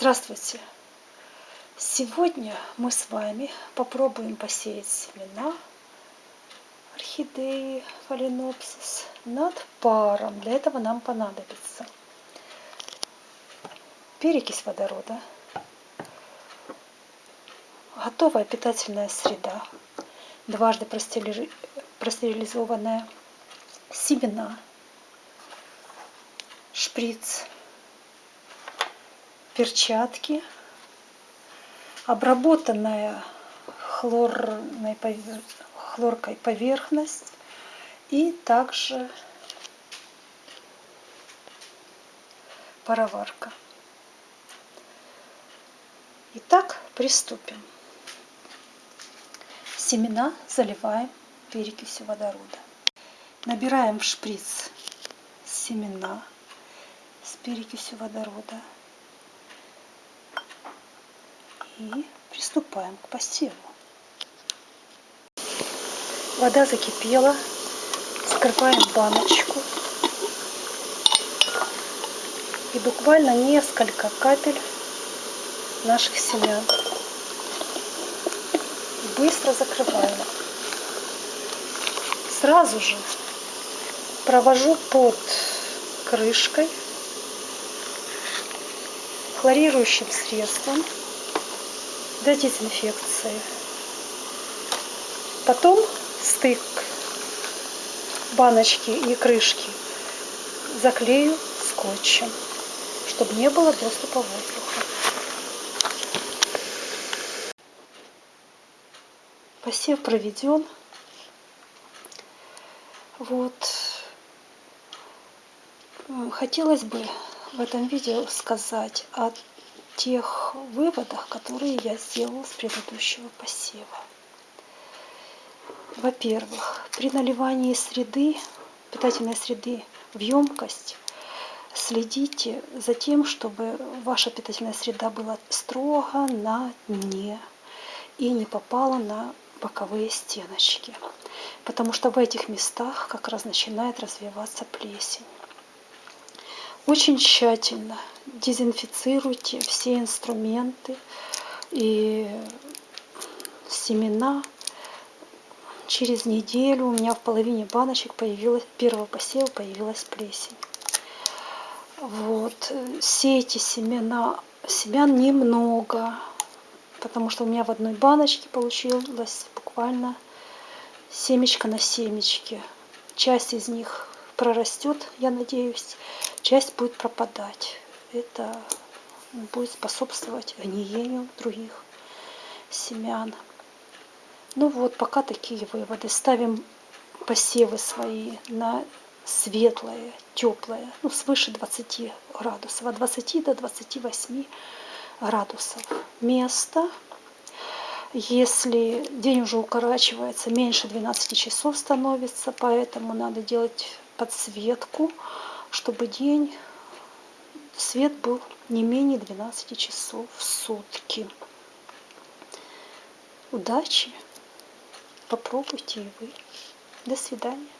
Здравствуйте! Сегодня мы с вами попробуем посеять семена орхидеи фаленопсис над паром. Для этого нам понадобится перекись водорода, готовая питательная среда, дважды простерилизованная, семена, шприц, перчатки, обработанная хлорной, хлоркой поверхность и также пароварка. Итак, приступим. Семена заливаем перекисью водорода. Набираем в шприц семена с перекисью водорода и приступаем к посеву. Вода закипела, скрываем баночку и буквально несколько капель наших семян. Быстро закрываем. Сразу же провожу под крышкой хлорирующим средством для дезинфекции. Потом стык баночки и крышки заклею скотчем, чтобы не было доступа воздуха. Посев проведен. Вот. Хотелось бы в этом видео сказать о тех выводах, которые я сделала с предыдущего посева. Во-первых, при наливании среды, питательной среды в емкость, следите за тем, чтобы ваша питательная среда была строго на дне и не попала на боковые стеночки. Потому что в этих местах как раз начинает развиваться плесень. Очень тщательно дезинфицируйте все инструменты и семена. Через неделю у меня в половине баночек появилась, первого посева появилась плесень. Вот, сейте семена, семян немного, потому что у меня в одной баночке получилось буквально семечко на семечке. Часть из них прорастет, я надеюсь, часть будет пропадать. Это будет способствовать гниению других семян. Ну вот, пока такие выводы. Ставим посевы свои на светлое, теплое, ну свыше 20 градусов, от 20 до 28 градусов место. Если день уже укорачивается, меньше 12 часов становится, поэтому надо делать подсветку, чтобы день, свет был не менее 12 часов в сутки. Удачи! Попробуйте и вы. До свидания.